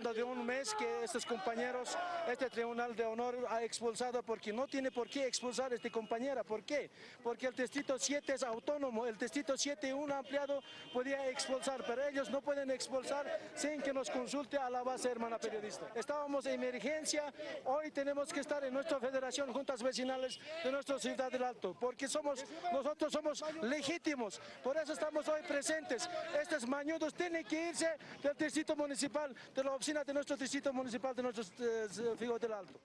menos de un mes que estos compañeros, este Tribunal de Honor ha expulsado porque no tiene por qué expulsar a esta compañera. ¿Por qué? Porque el Distrito 7 es autónomo, el Distrito 7 un ampliado podía expulsar, pero ellos no pueden expulsar sin que nos consulte a la base hermana periodista. Estábamos en emergencia, hoy tenemos que estar en nuestra federación, juntas vecinales de nuestra ciudad del Alto, porque somos, nosotros somos legítimos, por eso estamos hoy presentes. Estos mañudos tienen que irse del distrito municipal, de la oficina de nuestro distrito municipal de nuestros eh, del Alto.